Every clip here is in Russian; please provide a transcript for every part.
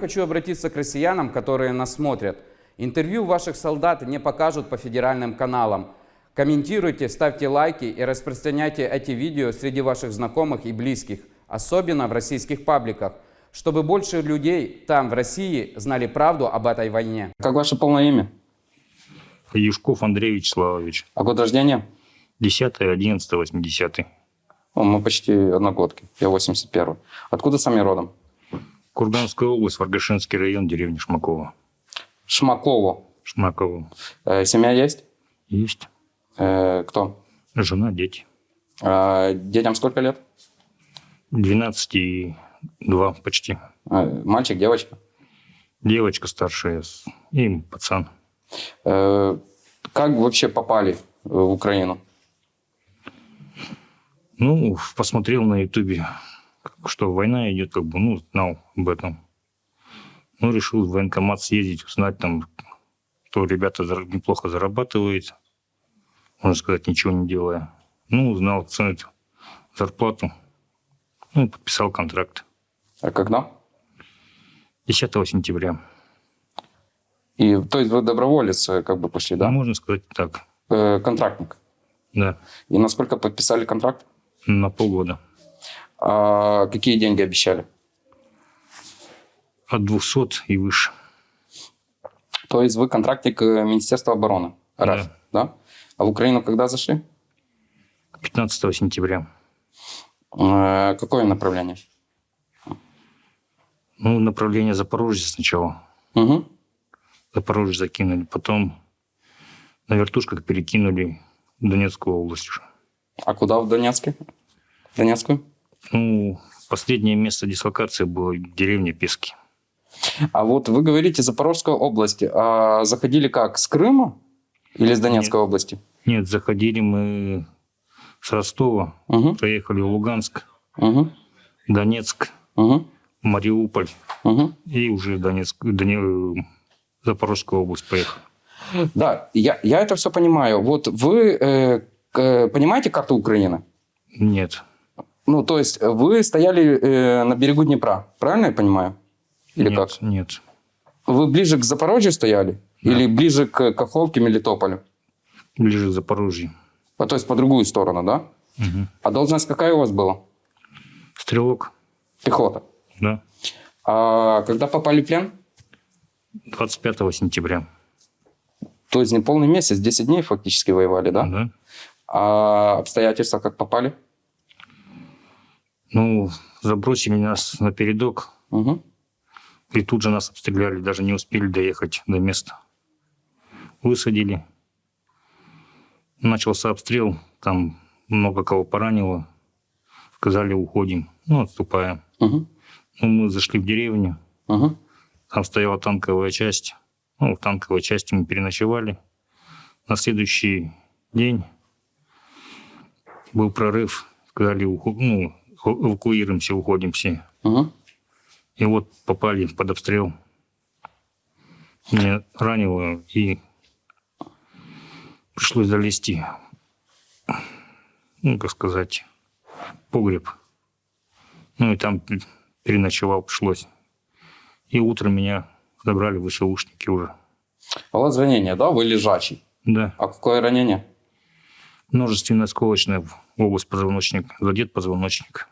Хочу обратиться к россиянам, которые нас смотрят. Интервью ваших солдат не покажут по федеральным каналам. Комментируйте, ставьте лайки и распространяйте эти видео среди ваших знакомых и близких, особенно в российских пабликах, чтобы больше людей там, в России, знали правду об этой войне. Как ваше полное имя? Юшков Андрей Вячеславович. А год рождения? 10 11 80 О, мы почти одногодки. Я 81 Откуда сами родом? Курганская область, Варгашинский район, деревня Шмакова. Шмаково. Шмаково. Э, семья есть? Есть. Э, кто? Жена, дети. Э, детям сколько лет? 12 и 2 почти. Э, мальчик, девочка? Девочка старшая и пацан. Э, как вообще попали в Украину? Ну, посмотрел на ютубе, что война идет, как бы, ну, знал об этом. Ну, решил в военкомат съездить, узнать там, что ребята неплохо зарабатывают, можно сказать, ничего не делая. Ну, узнал цену, зарплату, ну, и подписал контракт. А когда? 10 сентября. И, то есть вы доброволец как бы пошли, Да, да? можно сказать так, Э, контрактник. да, И насколько подписали контракт? на полгода. А какие деньги обещали? От 200 и выше. То есть вы контрактник э, Министерства обороны РФ, да? А в Украину когда зашли? 15 сентября. Э, какое направление? Ну, направление Запорожья сначала. Угу. Запорожье закинули, потом на вертушках перекинули в Донецкую область уже. А куда в Донецке? Донецкую? Ну, последнее место дислокации было деревня Пески. А вот вы говорите Запорожская область. А заходили как? С Крыма или с Донецкой области? Нет, заходили мы с Ростова, Угу. проехали в Луганск, Угу. Донецк, Угу. Мариуполь Угу. и уже Донецк, Доне- Запорожскую область поехали. Да, я, я это все понимаю. Вот вы э, к- понимаете карту Украины? Нет, Ну, то есть вы стояли э, на берегу Днепра, правильно я понимаю? Или нет, как? нет. Вы ближе к Запорожью стояли? Да. Или ближе к Каховке, Мелитополю? Ближе к Запорожью. А, то есть по другую сторону, да? Мгм. А должность какая у вас была? Стрелок, Пехота. да, А когда попали в плен? 25 сентября. То есть не полный месяц, 10 дней фактически воевали, да? да. А обстоятельства как попали? Ну, забросили нас на передок, Угу. и тут же нас обстреляли, даже не успели доехать до места. Высадили. Начался обстрел, там много кого поранило. Сказали, уходим, ну, отступаем. Угу. Ну, мы зашли в деревню, Угу. там стояла танковая часть. Ну, в танковой части мы переночевали. На следующий день был прорыв. Сказали, уху- ну, эвакуируемся, уходим все. Угу. И вот попали под обстрел. Меня ранило, и пришлось залезти, ну, как сказать, погреб. Ну, и там переночевал пришлось. И утром меня забрали в ВСУшники уже. А у вас ранение, да? Вы лежачий. Да, А какое ранение? множественное осколочное область позвоночника, задет позвоночник.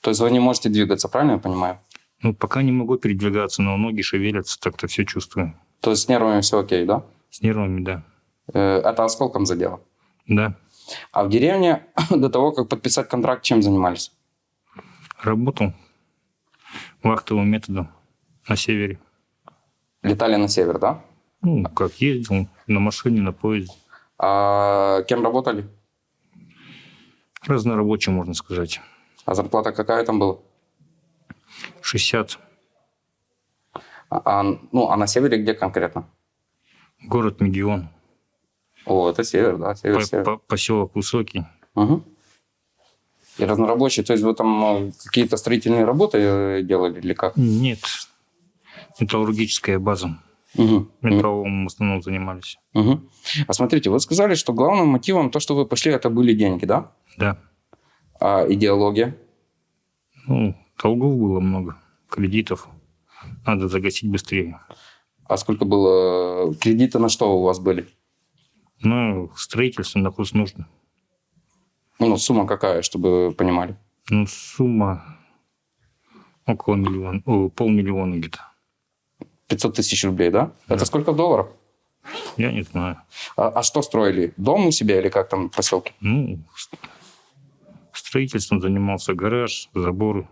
То есть вы не можете двигаться, правильно я понимаю? Ну, пока не могу передвигаться, но ноги шевелятся, так-то все чувствую. То есть с нервами все окей, да? С нервами, да. Э, Это осколком задело. Да. А в деревне до того, как подписать контракт, чем занимались? Работал вахтовым методом на севере. Летали на север, да? Ну, как ездил, на машине, на поезде. А кем работали? Разнорабочий, можно сказать. А зарплата какая там была? 60. А, а, ну, а на севере где конкретно? Город Мегион. О, это север, да, север, По- север. по- поселок Высокий. Мгм. И разнорабочий, то есть вы там э, какие-то строительные работы э, делали или как? Нет. Металлургическая база. Мгм. Метровым в основном занимались. Мгм. А смотрите, вы сказали, что главным мотивом то, что вы пошли, это были деньги, да? Да. А идеология? Ну, долгов было много. Кредитов. Надо загасить быстрее. А сколько было? Кредиты на что у вас были? Ну, строительство на курс нужно. Ну, сумма какая, чтобы вы понимали? Ну, сумма около миллиона, о, полмиллиона где-то. 500 тысяч рублей, да? Да. Это сколько в долларах? Я не знаю. А, а что строили? Дом у себя или как там в поселке? Ну, строительством занимался гараж, заборы.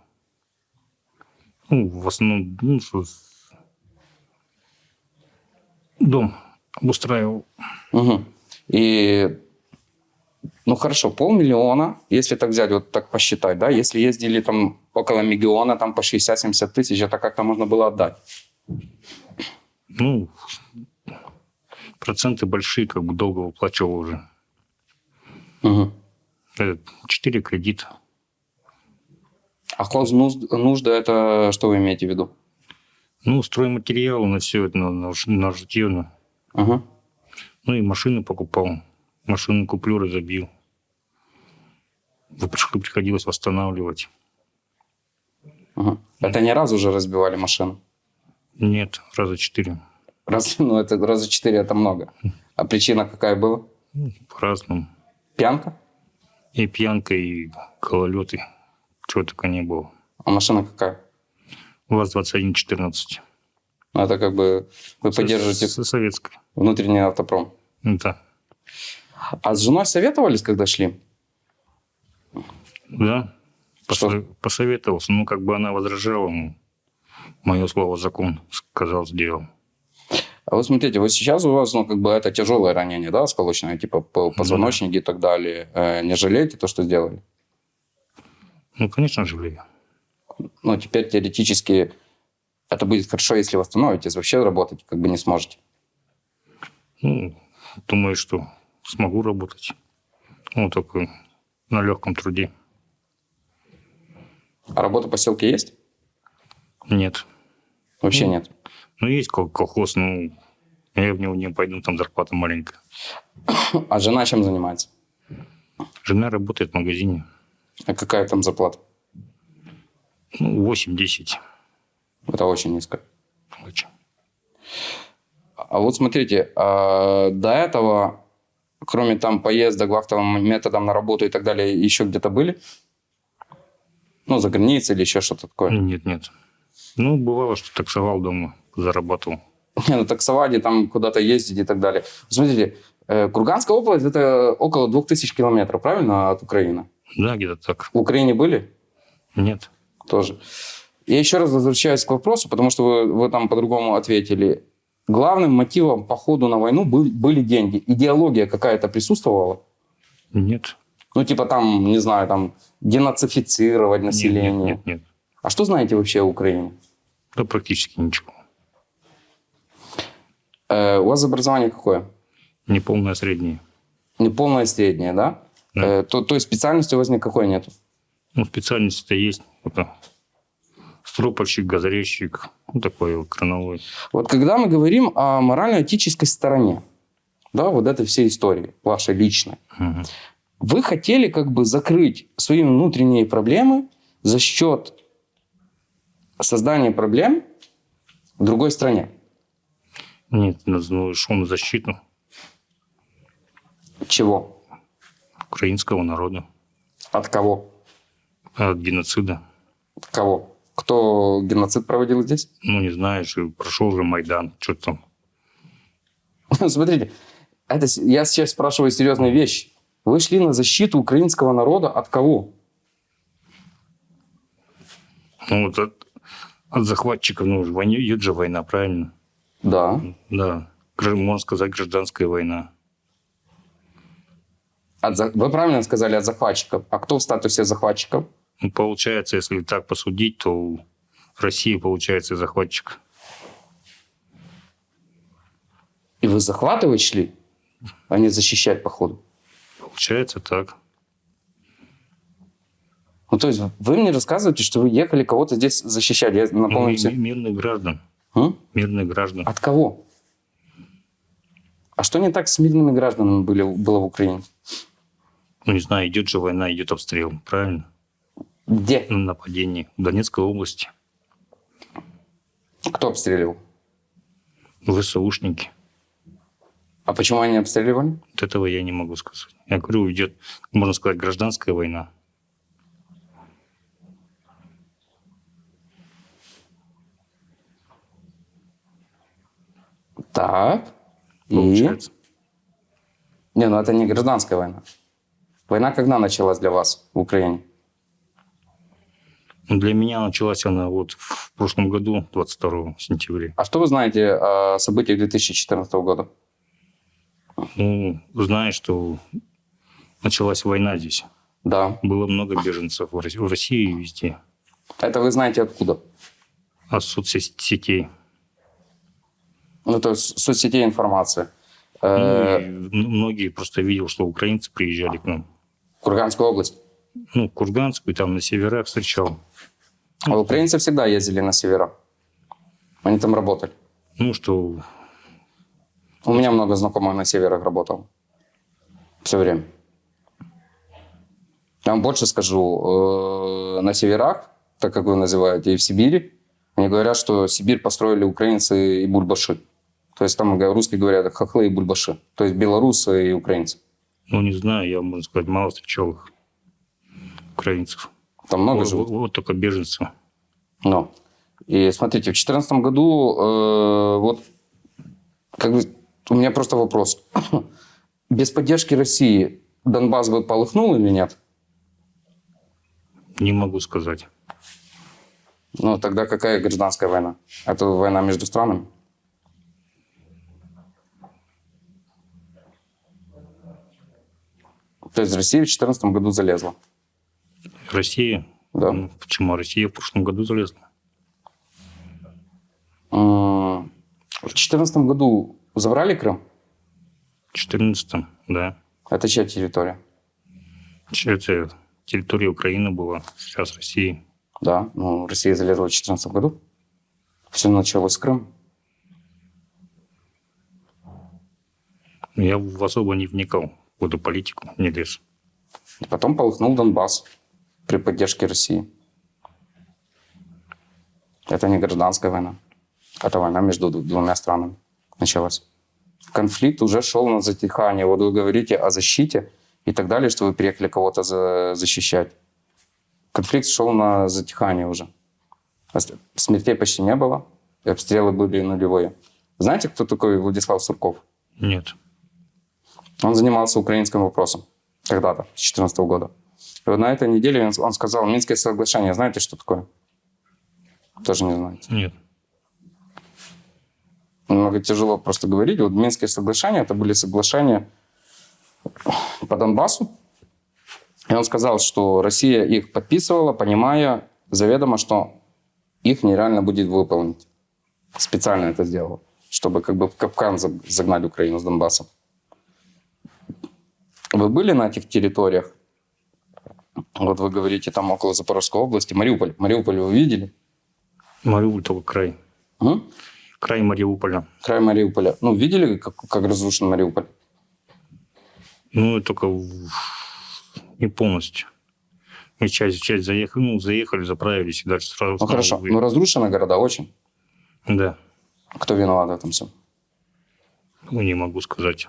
Ну, в основном, ну, что дом обустраивал. Угу. И, ну хорошо, полмиллиона, если так взять, вот так посчитать, да, если ездили там около миллиона, там по 60-70 тысяч, это как-то можно было отдать. Ну, проценты большие, как бы долго выплачивал уже. Угу. Четыре кредита. А нужда это что вы имеете в виду? Ну, стройматериалы на все это, на, на, на житье, на- Угу. Ну, и машины покупал. Машины куплю, разобил. Приходилось восстанавливать. Угу. Это не раз уже разбивали машину? Нет, раза четыре. Раз, ну, это раза четыре это много. А причина какая была? По-разному. Пьянка? И пьянка, и гололеты. Чего только не было. А машина какая? УАЗ-2114. Ну, это как бы вы поддерживаете С- Советская. внутренний автопром. Да. А с женой советовались, когда шли? Да. Что? Посо- Посоветовался. Ну, как бы она возражала. Ну, мое слово закон. Сказал, сделал. А вот смотрите, вот сейчас у вас, ну, как бы это тяжелое ранение, да, осколочное, типа по- позвоночники и так далее. Э, не жалеете то, что сделали? Ну, конечно, жалею. Ну, теперь теоретически это будет хорошо, если восстановитесь, вообще работать как бы не сможете. Ну, думаю, что смогу работать. Ну, только на легком труде. А работа по селке есть? Нет. Вообще Ну. нет. Ну, есть кол- колхоз, ну, я в него не пойду, там зарплата маленькая. А жена чем занимается? Жена работает в магазине. А какая там зарплата? Ну, 8-10. Это очень низко. Очень. А вот смотрите, а до этого, кроме там поездок вахтовым методом на работу и так далее, еще где-то были? Ну, за границей или еще что-то такое? Нет, нет. Ну, бывало, что таксовал дома, зарабатывал. Не, ну таксовать и там куда-то ездить и так далее. Смотрите, э, Курганская область это около 2000 километров, правильно, от Украины? Да, где-то так. В Украине были Нет. тоже. Я еще раз возвращаюсь к вопросу, потому что вы, вы там по-другому ответили. Главным мотивом по ходу на войну был- были деньги. Идеология какая-то присутствовала? Нет. Ну, типа там, не знаю, там, денацифицировать Нет, население. Нет, нет, нет. А что знаете вообще о Украине? Да практически ничего. Э, у вас образование какое? Неполное среднее. Неполное среднее, да? Да. Э, то, той специальности у вас никакой нет? Ну, специальность-то есть. Это стропольщик, газорезчик. Ну, такой вот крановой. Вот когда мы говорим о морально-этической стороне, да, вот этой всей истории, вашей личной, Мгм. вы хотели как бы закрыть свои внутренние проблемы за счет создания проблем в другой стране. Нет, ну, на защиту Чего? украинского народа От кого? от геноцида. От кого? Кто геноцид проводил здесь? Ну, не знаешь, прошел же Майдан, что там. Смотрите, это, я сейчас спрашиваю серьезные вещи. Вы шли на защиту украинского народа от кого? Ну, вот от, от захватчиков, ну, идет же война, правильно? Да. Да. Можно сказать, гражданская война. От Вы правильно сказали от захватчиков. А кто в статусе захватчиков? Ну, получается, если так посудить, то Россия, получается, захватчик. И вы захватывать шли, а не защищать походу. Получается так. Ну, то есть вы мне рассказываете, что вы ехали кого-то здесь защищать. Я Ну, напомню ми- мирных граждан. М? Мирных граждан. От кого? А что не так с мирными гражданами были, было в Украине? Ну, не знаю, идет же война, идет обстрел, правильно? Где? Ну, нападение в Донецкой области. Кто обстреливал? ВСУшники. А почему они обстреливали? Вот этого я не могу сказать. Я говорю, идет, можно сказать, гражданская война. Так. И? Получается. Не, ну это не гражданская война. Война когда началась для вас в Украине? Ну, Для меня началась она вот в прошлом году, 22 сентября. А что вы знаете о событиях 2014 года? Ну, знаешь, что началась война здесь. Да. Было много беженцев в России и везде. Это вы знаете откуда? От соцсетей. Ну, то есть соцсетей информация. Ну, Э, м- многие просто видел, что украинцы приезжали к нам. Курганская область. Ну, Курганскую, там на северах встречал. А украинцы всегда ездили на севера. Они там работали. Ну, что У меня много знакомых на северах работал. Все время. Я вам больше скажу. э, На северах, так как вы называете, и в Сибири, они говорят, что Сибирь построили украинцы и бульбаши. То есть там русские говорят хохлы и бульбаши. То есть белорусы и украинцы. Ну, не знаю, я, можно сказать, мало встречал их, украинцев. Там много вот, живут. вот только беженцев. Но. И смотрите, в 2014 году, э, вот, как бы, у меня просто вопрос. Без поддержки России Донбасс бы полыхнул или нет? Не могу сказать. Ну, тогда какая гражданская война? Это война между странами? То есть Россия в 2014 году залезла. Россия? Да. Ну, почему? Россия в прошлом году залезла. В 2014 году забрали Крым? В 14 да. Это чья территория? Это территория Украины была, сейчас России. Да, ну, Россия залезла в 2014 году. Все началось с Крыма. Я в особо не вникал политику, не лез. Потом полыхнул Донбасс при поддержке России. Это не гражданская война. Это война между двумя странами началась. Конфликт уже шел на затихание. Вот вы говорите о защите и так далее, что вы приехали кого-то за- защищать. Конфликт шел на затихание уже. Смертей почти не было, и обстрелы были нулевые. Знаете, кто такой Владислав Сурков? Нет. Он занимался украинским вопросом когда-то, с 2014 года. И вот на этой неделе он, он сказал, Минское соглашение, знаете, что такое? Тоже не знаете. Нет. Немного тяжело просто говорить. Вот Минские соглашения, это были соглашения по Донбассу. И он сказал, что Россия их подписывала, понимая заведомо, что их нереально будет выполнить. Специально это сделала, чтобы как бы в капкан за- загнать Украину с Донбассом. Вы были на этих территориях? Вот вы говорите, там около Запорожской области, Мариуполь. Мариуполь вы видели? Мариуполь только край. М? Край Мариуполя. Край Мариуполя. Ну, видели, как, как разрушен Мариуполь? Ну, и только не полностью. Мы часть, часть заехали, ну, заехали, заправились и дальше сразу Ну, хорошо. Ну, разрушены города очень. Да. Кто виноват в этом всем? Ну, не могу сказать.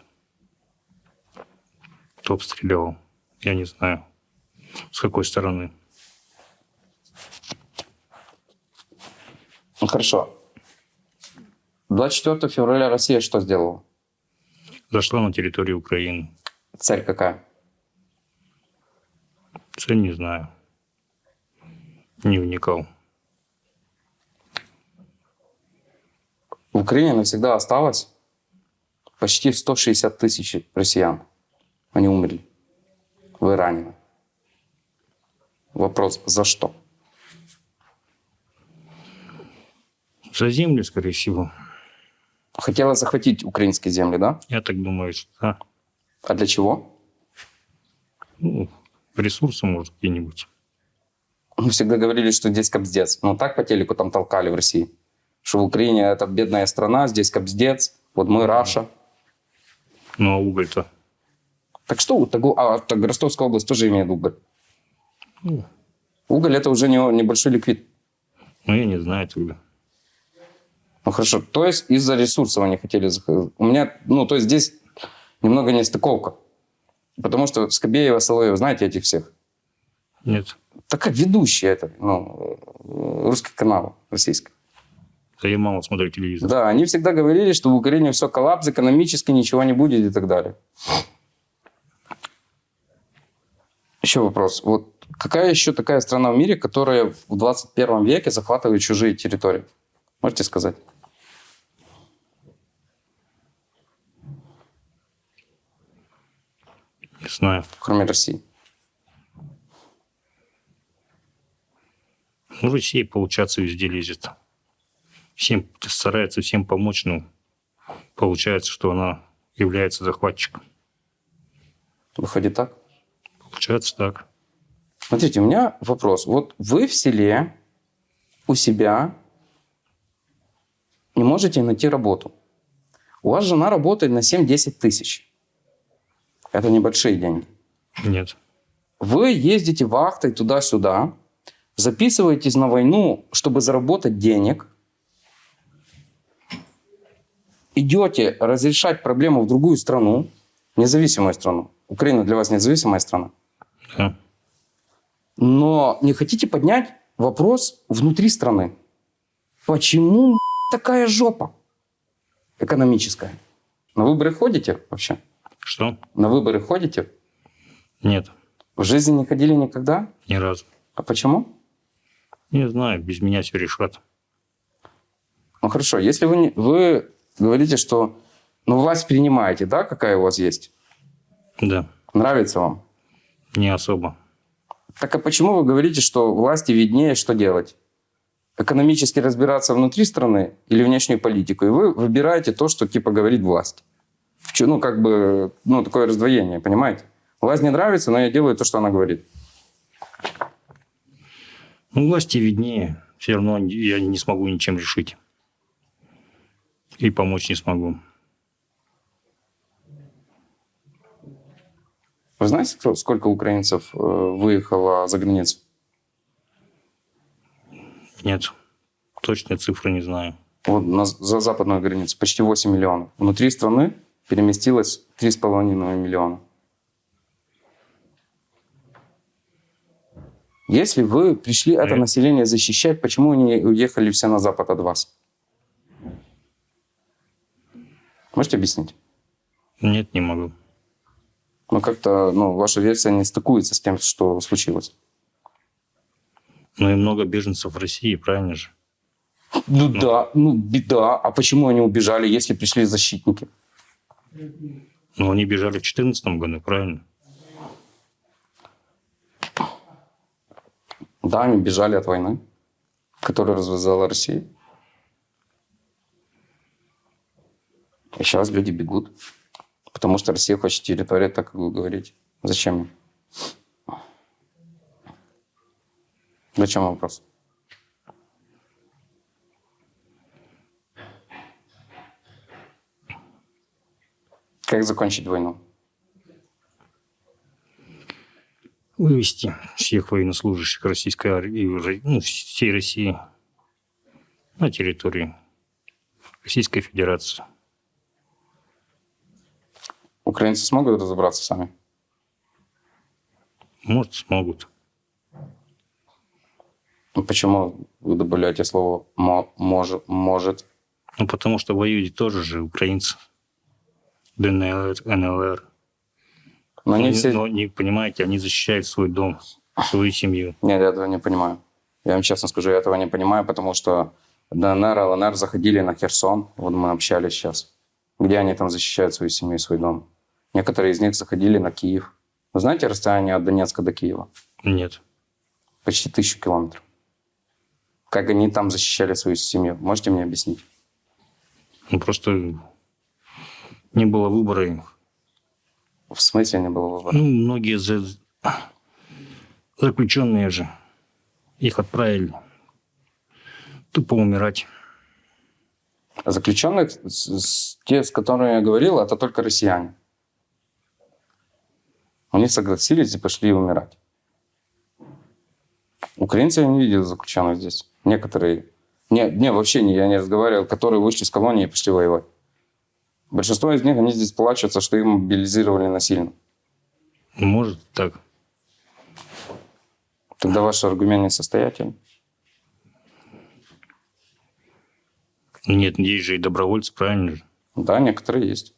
Кто обстрелял? Я не знаю. С какой стороны? Ну, хорошо. 24 февраля Россия что сделала? Зашла на территорию Украины. Цель какая? Цель не знаю. Не вникал. В Украине навсегда осталось почти 160 тысяч россиян. Они умерли. Вы ранены. Вопрос, за что? За землю, скорее всего. Хотела захватить украинские земли, да? Я так думаю, что да. А для чего? Ну, ресурсы, может, какие-нибудь. Мы всегда говорили, что здесь кобздец. Ну, так по телеку там толкали в России. Что в Украине это бедная страна, здесь кобздец. Вот мы Раша. Ну, а уголь-то? Так что, вот а так Ростовская область тоже имеет уголь. Ну, Уголь это уже не, небольшой ликвид. ну, я не знаю тогда. Ну хорошо, то есть из-за ресурсов они хотели заходить. У меня, ну то есть здесь немного нестыковка. Потому что Скобеева, Соловьев, знаете этих всех? Нет. Так как ведущие это, ну, русский канал российский. Да я мало смотрю телевизор. Да, они всегда говорили, что в Украине все коллапс, экономически ничего не будет и так далее. Еще вопрос. Вот какая еще такая страна в мире, которая в 21 веке захватывает чужие территории? Можете сказать? Не знаю. Кроме России. Ну, Россия, получаться, везде лезет. Всем старается всем помочь, но получается, что она является захватчиком. Выходит так? Получается так. Смотрите, у меня вопрос. Вот вы в селе у себя не можете найти работу. У вас жена работает на 7-10 тысяч. Это небольшие деньги. Нет. Вы ездите вахтой туда-сюда, записываетесь на войну, чтобы заработать денег, идете разрешать проблему в другую страну, независимую страну. Украина для вас независимая страна. Да. Но не хотите поднять вопрос внутри страны. Почему такая жопа экономическая? На выборы ходите вообще? Что? На выборы ходите? Нет. В жизни не ходили никогда? Ни разу. А почему? Не знаю, без меня все решат. Ну хорошо, если вы, не, вы говорите, что ну, власть принимаете, да, какая у вас есть? Да. Нравится вам? Не особо. Так а почему вы говорите, что власти виднее, что делать? Экономически разбираться внутри страны или внешнюю политику? И вы выбираете то, что типа говорит власть. Ну, как бы, ну, такое раздвоение, понимаете? Власть не нравится, но я делаю то, что она говорит. Ну, власти виднее. Все равно я не смогу ничем решить. И помочь не смогу. Вы знаете, сколько украинцев э, выехало за границу? Нет. Точные цифры не знаю. Вот на- за западную границу почти 8 миллионов. Внутри страны переместилось 3,5 миллиона. Если вы пришли это Э. население защищать, почему они уехали все на запад от вас? Можете объяснить? Нет, не могу. Ну, как-то ну, ваша версия не стыкуется с тем, что случилось. Ну и много беженцев в России, правильно же? Ну да, ну беда. А почему они убежали, если пришли защитники? Ну, они бежали в 2014 году, правильно? Да, они бежали от войны, которую развязала Россия. И сейчас люди бегут, потому что Россия хочет территорию, так как вы говорите. Зачем? Зачем вопрос? Как закончить войну? Вывести всех военнослужащих российской армии, ну, всей России на территорию Российской Федерации. Украинцы смогут разобраться сами? Может, смогут. Ну, Почему вы добавляете слово «мо- может», «может»? Ну, потому что воюют тоже же украинцы. ДНР, НЛР. Но Они- все... Но не понимаете, они защищают свой дом, свою семью. Нет, я этого не понимаю. Я вам честно скажу, я этого не понимаю, потому что ДНР, ЛНР заходили на Херсон, вот мы общались сейчас. Где они там защищают свою семью и свой дом? Некоторые из них заходили на Киев. Вы знаете расстояние от Донецка до Киева? Нет. Почти тысячу километров. Как они там защищали свою семью? Можете мне объяснить? Ну, просто не было выбора им. В смысле не было выбора? Ну, многие за... заключенные же. Их отправили тупо умирать. Заключенных, с- с- те, с которыми я говорил, это только россияне. Они согласились и пошли умирать. Украинцы я не видел заключенных здесь. Некоторые. Не, не, вообще не, я не разговаривал, которые вышли из колонии и пошли воевать. Большинство из них, они здесь плачутся, что их мобилизировали насильно. Может, так. Тогда ваш аргумент несостоятельный. Нет, есть же и добровольцы, правильно же? Да, некоторые есть.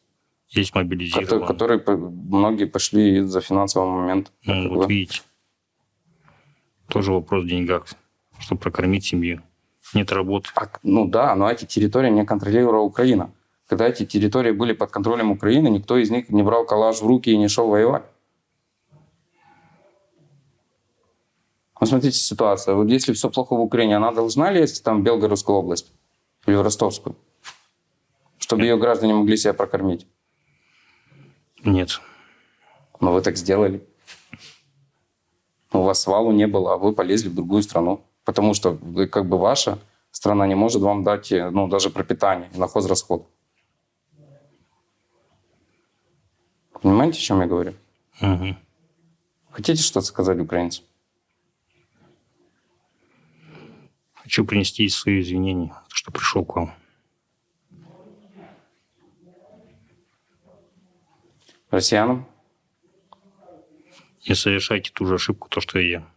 Которые, мобилизированные. которые по- многие пошли из-за финансового момента. Ну, вот видите. Тоже вопрос в деньгах, чтобы прокормить семью. Нет работы. А, ну да, но эти территории не контролировала Украина. Когда эти территории были под контролем Украины, никто из них не брал калаш в руки и не шел воевать. Ну, смотрите ситуация. Вот если все плохо в Украине, она должна лезть там в Белгородскую область или в Ростовскую, чтобы ее граждане могли себя прокормить? Нет. Но вы так сделали. У вас свалу не было, а вы полезли в другую страну. Потому что как бы ваша страна не может вам дать э, ну, даже пропитание на хозрасход. Понимаете, о чем я говорю? Мгм. Хотите что-то сказать украинцам? Хочу принести свои извинения, что пришел к вам. Россиянам? Не совершайте ту же ошибку, то, что и я.